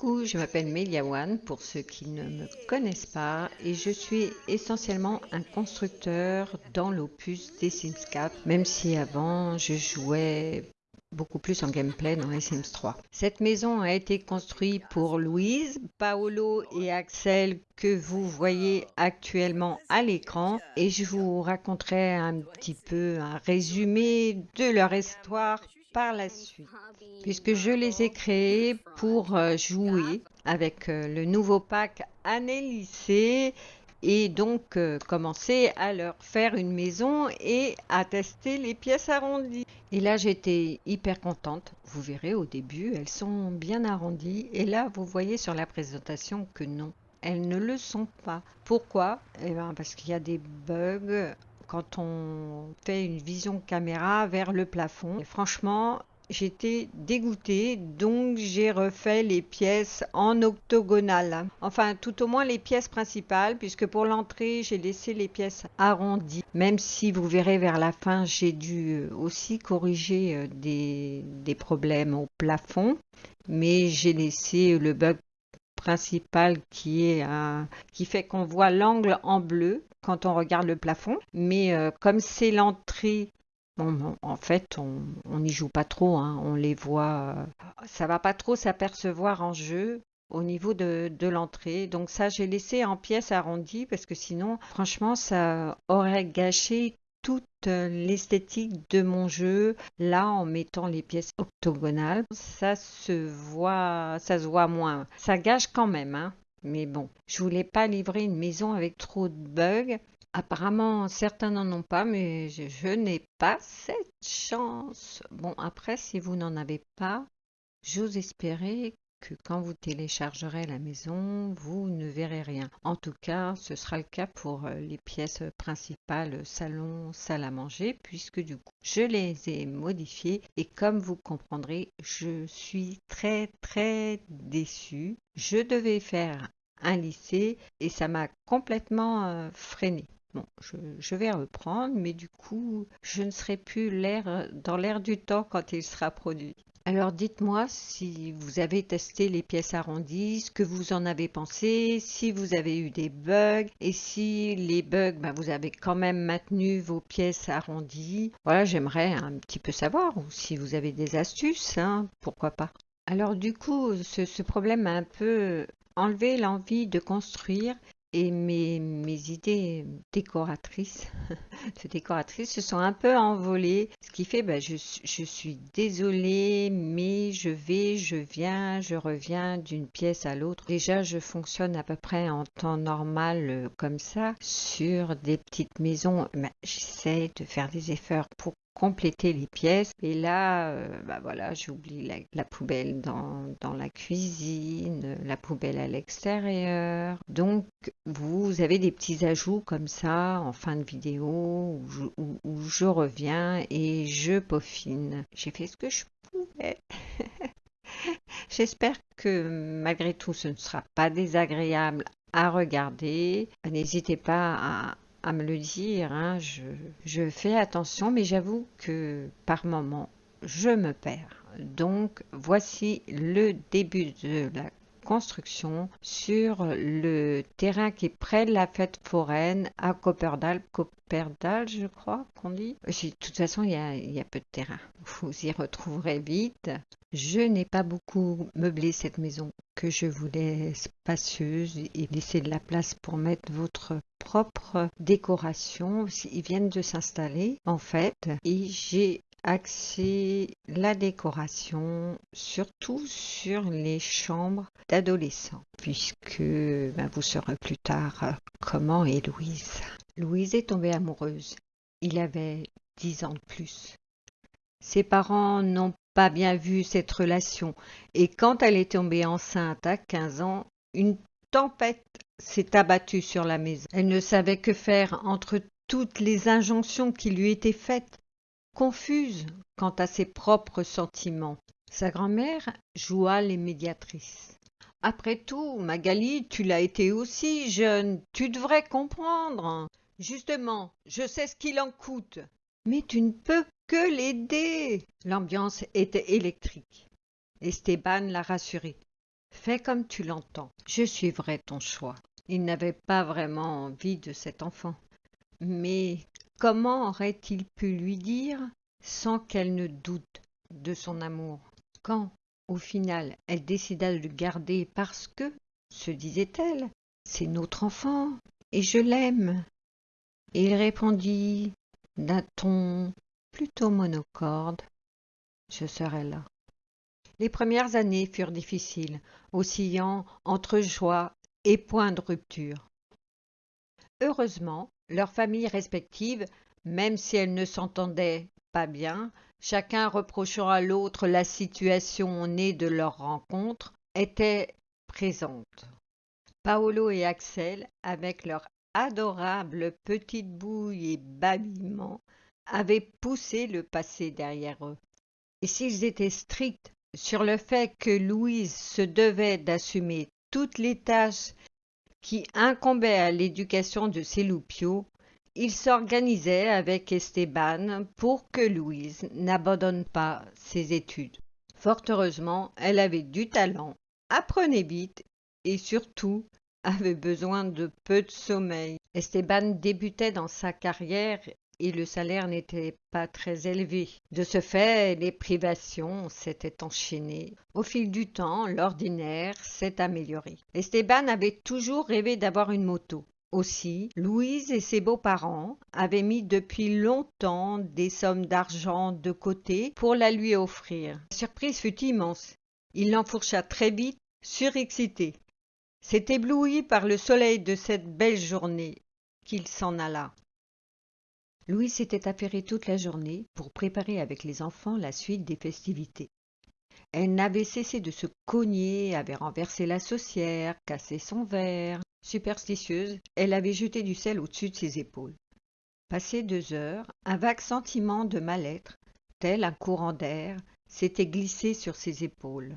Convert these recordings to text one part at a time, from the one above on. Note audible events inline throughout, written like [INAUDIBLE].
Coucou, je m'appelle Meliawan pour ceux qui ne me connaissent pas et je suis essentiellement un constructeur dans l'opus des Sims 4 même si avant je jouais beaucoup plus en gameplay dans les Sims 3. Cette maison a été construite pour Louise, Paolo et Axel que vous voyez actuellement à l'écran et je vous raconterai un petit peu un résumé de leur histoire par la suite, puisque je les ai créés pour euh, jouer avec euh, le nouveau pack année lycée et donc euh, commencer à leur faire une maison et à tester les pièces arrondies. Et là j'étais hyper contente. Vous verrez au début elles sont bien arrondies et là vous voyez sur la présentation que non. Elles ne le sont pas. Pourquoi? Eh bien parce qu'il y a des bugs quand on fait une vision caméra vers le plafond. franchement, j'étais dégoûtée, donc j'ai refait les pièces en octogonale. Enfin, tout au moins les pièces principales, puisque pour l'entrée, j'ai laissé les pièces arrondies. Même si vous verrez vers la fin, j'ai dû aussi corriger euh, des, problèmes au plafond. Mais j'ai laissé le bug principal qui qui fait qu'on voit l'angle en bleu quand on regarde le plafond. Mais euh, comme c'est l'entrée en fait, on n'y joue pas trop, hein. on les voit, euh, ça va pas trop s'apercevoir en jeu au niveau de, de l'entrée. Donc ça, j'ai laissé en pièces arrondies parce que sinon, franchement, ça aurait gâché toute l'esthétique de mon jeu là en mettant les pièces octogonales ça se voit ça se voit moins ça gâche quand même hein mais bon je voulais pas livrer une maison avec trop de bugs. Apparemment certains n'en ont pas mais je, je n'ai pas cette chance. Bon après si vous n'en avez pas j'ose espérer que quand vous téléchargerez la maison, vous ne verrez rien. En tout cas, ce sera le cas pour euh, les pièces principales salon, salle à manger, puisque du coup, je les ai modifiées et comme vous comprendrez, je suis très très déçue. Je devais faire un lycée et ça m'a complètement euh, freiné. Bon, je, vais reprendre, mais du coup, je ne serai plus l'air dans l'air du temps quand il sera produit. Alors dites-moi si vous avez testé les pièces arrondies, ce que vous en avez pensé, si vous avez eu des bugs et si les bugs, ben, vous avez quand même maintenu vos pièces arrondies. Voilà, j'aimerais un petit peu savoir ou si vous avez des astuces, hein, pourquoi pas. Alors du coup, ce, ce problème a un peu enlevé l'envie de construire et mes, idées [LAUGHS] décoratrices, se sont un peu envolées, ce qui fait, ben, je, suis désolée, mais je vais, je viens, je reviens d'une pièce à l'autre. Déjà, je fonctionne à peu près en temps normal euh, comme ça sur des petites maisons. Ben, J'essaie de faire des efforts pour compléter les pièces. Et là, euh, bah voilà, j'oublie la, poubelle dans, dans, la cuisine, la poubelle à l'extérieur. Donc, vous avez des petits ajouts comme ça en fin de vidéo où je, où je reviens et je peaufine. J'ai fait ce que je pouvais. [LAUGHS] J'espère que malgré tout, ce ne sera pas désagréable à regarder. N'hésitez pas à à me le dire. Hein. Je, fais attention, mais j'avoue que par moment, je me perds. Donc, voici le début de la construction sur le terrain qui est près de la fête foraine à Copperdal. Copperdal, je crois qu'on dit? De toute façon, il y, il y a peu de terrain. Vous y retrouverez vite. Je n'ai pas beaucoup meublé cette maison que je voulais spacieuse et laisser de la place pour mettre votre propre décoration. Ils viennent de s'installer en fait et j'ai axé la décoration surtout sur les chambres d'adolescents puisque ben, vous saurez plus tard comment est Louise. Louise est tombée amoureuse. Il avait dix ans de plus. Ses parents n'ont pas bien vu cette relation et quand elle est tombée enceinte à 15 ans, une tempête s'est abattue sur la maison. Elle ne savait que faire entre toutes les injonctions qui lui étaient faites, confuse quant à ses propres sentiments. Sa grand-mère joua les médiatrices. Après tout, Magali, tu l'as été aussi jeune, tu devrais comprendre. Justement, je sais ce qu'il en coûte. Mais tu ne peux que l'aider. L'ambiance était électrique. Esteban l'a rassuré. Fais comme tu l'entends, je suivrai ton choix. Il n'avait pas vraiment envie de cet enfant. Mais comment aurait-il pu lui dire sans qu'elle ne doute de son amour? Quand, au final, elle décida de le garder parce que, se disait-elle, c'est notre enfant et je l'aime. Et il répondit d'un ton plutôt monocorde Je serai là. Les premières années furent difficiles, oscillant entre joie et point de rupture. Heureusement, leurs familles respectives, même si elles ne s'entendaient pas bien, chacun reprochant à l'autre la situation née de leur rencontre, étaient présentes. Paolo et Axel, avec leur adorable petite bouille et babillement, avaient poussé le passé derrière eux. Et s'ils étaient stricts sur le fait que Louise se devait d'assumer toutes les tâches qui incombaient à l'éducation de ses loupiaux, ils s'organisaient avec Esteban pour que Louise n'abandonne pas ses études. Fort heureusement, elle avait du talent, apprenait vite et surtout avait besoin de peu de sommeil. Esteban débutait dans sa carrière et le salaire n'était pas très élevé. De ce fait, les privations s'étaient enchaînées. Au fil du temps, l'ordinaire s'est amélioré. Esteban avait toujours rêvé d'avoir une moto. Aussi, Louise et ses beaux-parents avaient mis depuis longtemps des sommes d'argent de côté pour la lui offrir. La surprise fut immense. Il l'enfourcha très vite, surexcité. C'est ébloui par le soleil de cette belle journée qu'il s'en alla. Louise s'était affairée toute la journée pour préparer avec les enfants la suite des festivités. Elle n'avait cessé de se cogner, avait renversé la saucière, cassé son verre. Superstitieuse, elle avait jeté du sel au-dessus de ses épaules. Passé deux heures, un vague sentiment de mal-être, tel un courant d'air, s'était glissé sur ses épaules.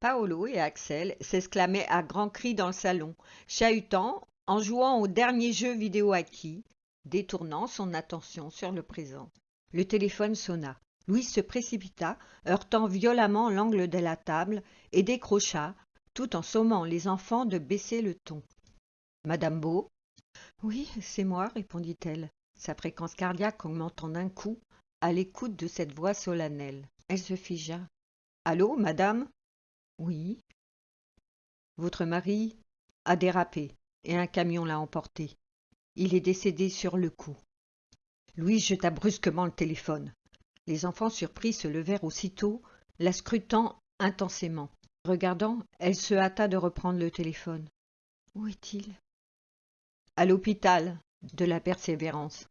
Paolo et Axel s'exclamaient à grands cris dans le salon, chahutant en jouant au dernier jeu vidéo acquis, détournant son attention sur le présent. Le téléphone sonna. Louise se précipita, heurtant violemment l'angle de la table, et décrocha, tout en sommant les enfants de baisser le ton. Madame Beau Oui, c'est moi, répondit-elle, sa fréquence cardiaque augmentant d'un coup à l'écoute de cette voix solennelle. Elle se figea. Allô, madame Oui. Votre mari a dérapé et un camion l'a emporté. Il est décédé sur le coup. Louise jeta brusquement le téléphone. Les enfants surpris se levèrent aussitôt, la scrutant intensément. Regardant, elle se hâta de reprendre le téléphone. Où est-il? À l'hôpital de la persévérance.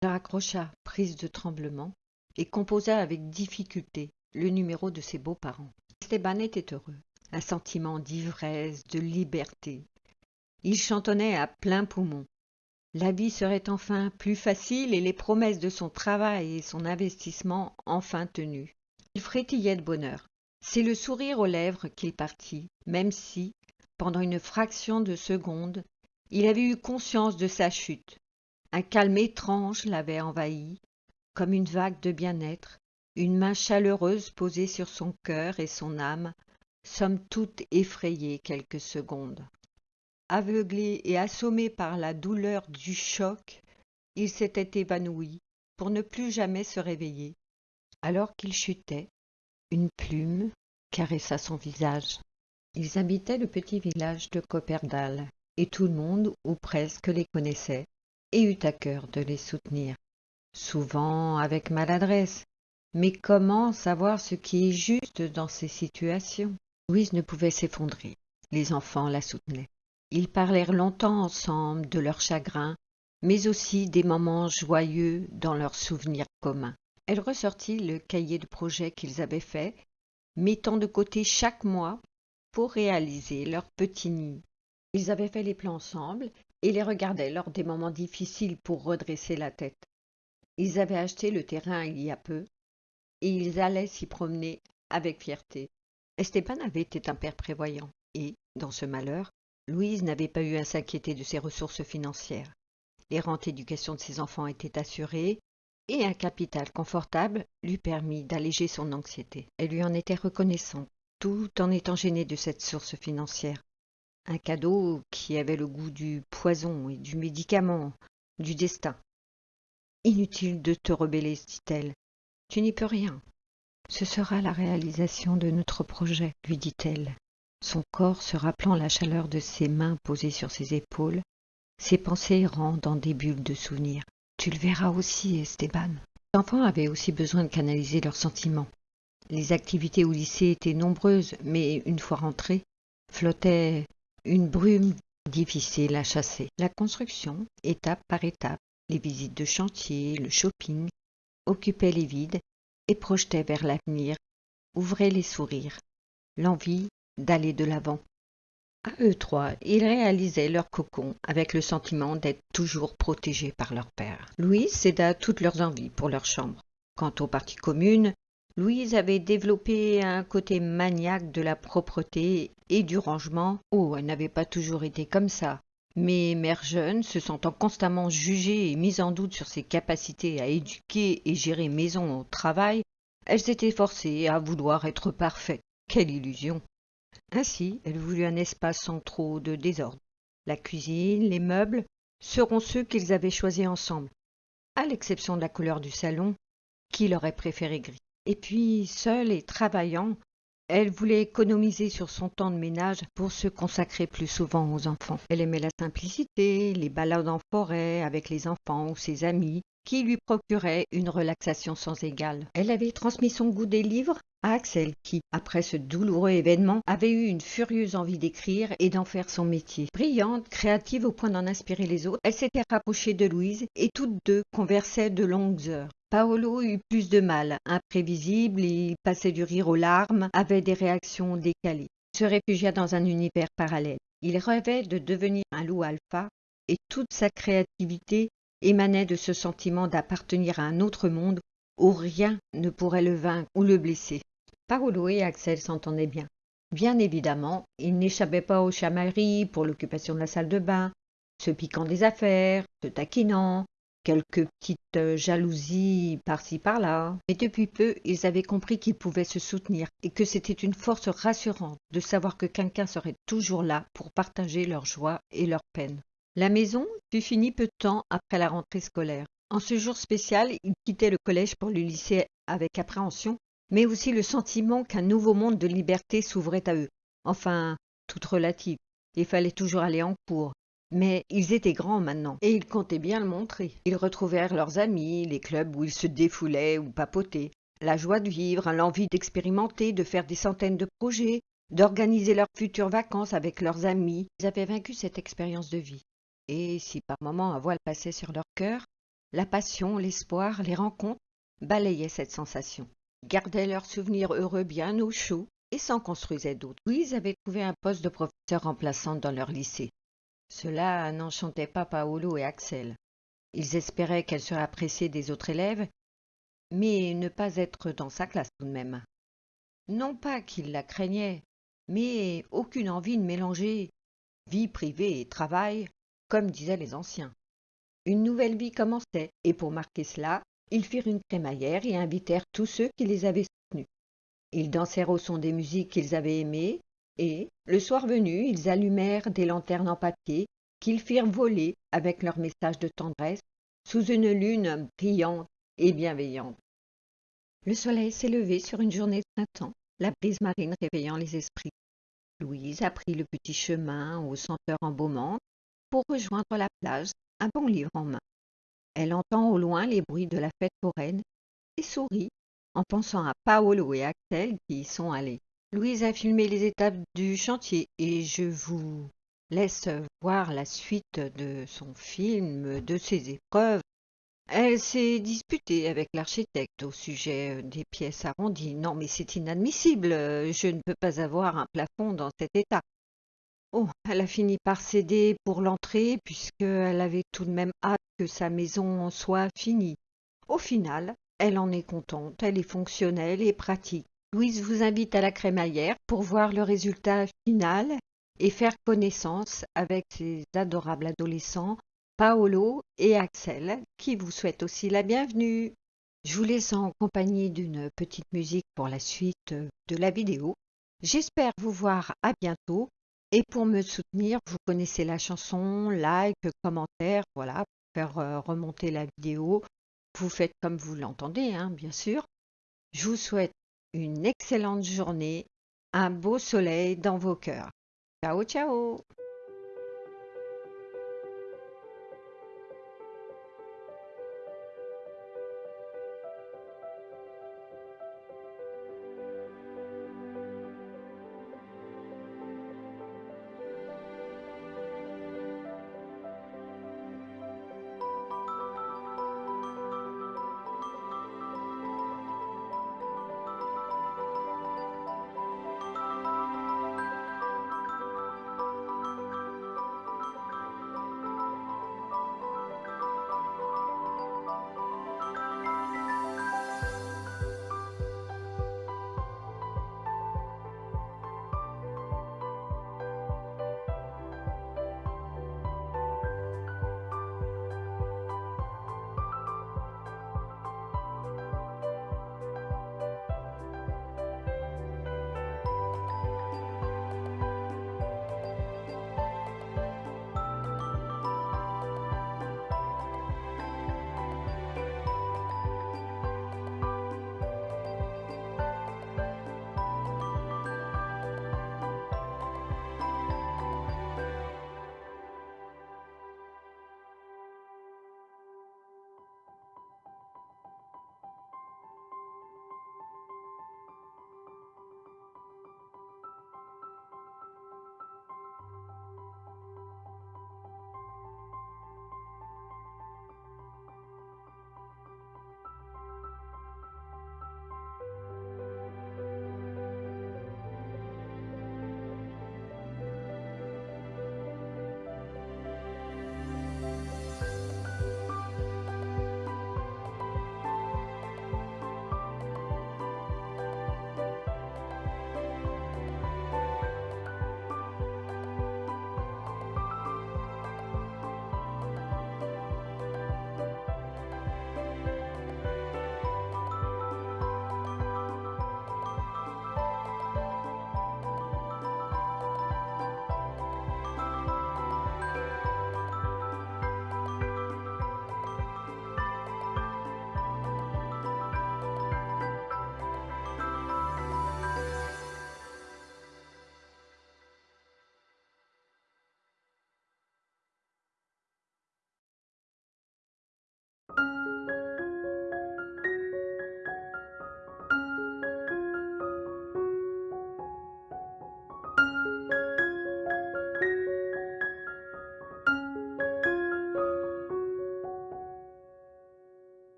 Elle raccrocha, prise de tremblement, et composa avec difficulté le numéro de ses beaux-parents. Esteban était heureux. Un sentiment d'ivresse, de liberté. Il chantonnait à plein poumon. La vie serait enfin plus facile et les promesses de son travail et son investissement enfin tenues. Il frétillait de bonheur. C'est le sourire aux lèvres qu'il partit, même si, pendant une fraction de seconde, il avait eu conscience de sa chute. Un calme étrange l'avait envahi, comme une vague de bien-être, une main chaleureuse posée sur son cœur et son âme, somme toute effrayée quelques secondes. Aveuglé et assommé par la douleur du choc, il s'était évanoui pour ne plus jamais se réveiller. Alors qu'il chutait, une plume caressa son visage. Ils habitaient le petit village de Copperdal, et tout le monde, ou presque, les connaissait, et eut à cœur de les soutenir. Souvent avec maladresse, mais comment savoir ce qui est juste dans ces situations? Louise ne pouvait s'effondrer. Les enfants la soutenaient. Ils parlèrent longtemps ensemble de leurs chagrins, mais aussi des moments joyeux dans leurs souvenirs communs. Elle ressortit le cahier de projet qu'ils avaient fait, mettant de côté chaque mois pour réaliser leur petit nid. Ils avaient fait les plans ensemble et les regardaient lors des moments difficiles pour redresser la tête. Ils avaient acheté le terrain il y a peu, et ils allaient s'y promener avec fierté. Esteban avait été un père prévoyant, et, dans ce malheur, Louise n'avait pas eu à s'inquiéter de ses ressources financières. L'errante éducation de ses enfants était assurée et un capital confortable lui permit d'alléger son anxiété. Elle lui en était reconnaissante. tout en étant gêné de cette source financière. Un cadeau qui avait le goût du poison et du médicament, du destin. Inutile de te rebeller, dit-elle. Tu n'y peux rien. Ce sera la réalisation de notre projet, lui dit-elle. Son corps se rappelant la chaleur de ses mains posées sur ses épaules, ses pensées errant dans des bulles de souvenirs. Tu le verras aussi, Esteban. Les enfants avaient aussi besoin de canaliser leurs sentiments. Les activités au lycée étaient nombreuses, mais une fois rentrés, flottait une brume difficile à chasser. La construction, étape par étape, les visites de chantier, le shopping, occupaient les vides et projetaient vers l'avenir, ouvraient les sourires, l'envie d'aller de l'avant. À eux trois, ils réalisaient leur cocon avec le sentiment d'être toujours protégés par leur père. Louise céda toutes leurs envies pour leur chambre. Quant aux parties communes, Louise avait développé un côté maniaque de la propreté et du rangement. Oh, elle n'avait pas toujours été comme ça. Mais mère jeune, se sentant constamment jugée et mise en doute sur ses capacités à éduquer et gérer maison au travail, elle s'était forcée à vouloir être parfaite. Quelle illusion Ainsi, elle voulut un espace sans trop de désordre. La cuisine, les meubles seront ceux qu'ils avaient choisis ensemble, à l'exception de la couleur du salon, qu'il aurait préféré gris. Et puis, seule et travaillant, elle voulait économiser sur son temps de ménage pour se consacrer plus souvent aux enfants. Elle aimait la simplicité, les balades en forêt avec les enfants ou ses amis, qui lui procuraient une relaxation sans égale. Elle avait transmis son goût des livres à Axel qui, après ce douloureux événement, avait eu une furieuse envie d'écrire et d'en faire son métier. Brillante, créative au point d'en inspirer les autres, elle s'était rapprochée de Louise et toutes deux conversaient de longues heures. Paolo eut plus de mal, imprévisible, il passait du rire aux larmes, avait des réactions décalées, se réfugia dans un univers parallèle. Il rêvait de devenir un loup alpha et toute sa créativité émanait de ce sentiment d'appartenir à un autre monde où rien ne pourrait le vaincre ou le blesser. Paolo et Axel s'entendaient bien. Bien évidemment, ils n'échappaient pas aux chamailleries pour l'occupation de la salle de bain, se piquant des affaires, se taquinant, quelques petites jalousies par-ci par-là. Mais depuis peu, ils avaient compris qu'ils pouvaient se soutenir et que c'était une force rassurante de savoir que quelqu'un serait toujours là pour partager leur joie et leur peine. La maison fut finie peu de temps après la rentrée scolaire. En ce jour spécial, ils quittaient le collège pour le lycée avec appréhension, mais aussi le sentiment qu'un nouveau monde de liberté s'ouvrait à eux. Enfin, toute relative. Il fallait toujours aller en cours. Mais ils étaient grands maintenant, et ils comptaient bien le montrer. Ils retrouvèrent leurs amis, les clubs où ils se défoulaient ou papotaient, la joie de vivre, l'envie d'expérimenter, de faire des centaines de projets, d'organiser leurs futures vacances avec leurs amis. Ils avaient vaincu cette expérience de vie. Et si par moments un voile passait sur leur cœur, la passion, l'espoir, les rencontres balayaient cette sensation gardaient leurs souvenirs heureux bien au chaud et s'en construisaient d'autres. Louise avait trouvé un poste de professeur remplaçante dans leur lycée. Cela n'enchantait pas Paolo et Axel. Ils espéraient qu'elle serait appréciée des autres élèves, mais ne pas être dans sa classe tout de même. Non pas qu'ils la craignaient, mais aucune envie de mélanger vie privée et travail, comme disaient les anciens. Une nouvelle vie commençait, et pour marquer cela, ils firent une crémaillère et invitèrent tous ceux qui les avaient soutenus. Ils dansèrent au son des musiques qu'ils avaient aimées, et, le soir venu, ils allumèrent des lanternes en papier qu'ils firent voler avec leurs messages de tendresse sous une lune brillante et bienveillante. Le soleil s'est levé sur une journée de printemps, la brise marine réveillant les esprits. Louise a pris le petit chemin aux senteurs embaumantes pour rejoindre la plage, un bon livre en main. Elle entend au loin les bruits de la fête foraine et sourit en pensant à Paolo et Axel qui y sont allés. Louise a filmé les étapes du chantier et je vous laisse voir la suite de son film, de ses épreuves. Elle s'est disputée avec l'architecte au sujet des pièces arrondies. Non, mais c'est inadmissible. Je ne peux pas avoir un plafond dans cet état. Oh, elle a fini par céder pour l'entrée puisqu'elle avait tout de même hâte que sa maison soit finie. Au final, elle en est contente, elle est fonctionnelle et pratique. Louise vous invite à la crémaillère pour voir le résultat final et faire connaissance avec ses adorables adolescents, Paolo et Axel, qui vous souhaitent aussi la bienvenue. Je vous laisse en compagnie d'une petite musique pour la suite de la vidéo J'espère vous voir à bientôt. Et pour me soutenir, vous connaissez la chanson, like, commentaire, voilà, pour faire euh, remonter la vidéo. Vous faites comme vous l'entendez, hein, bien sûr. Je vous souhaite une excellente journée, un beau soleil dans vos cœurs. Ciao, ciao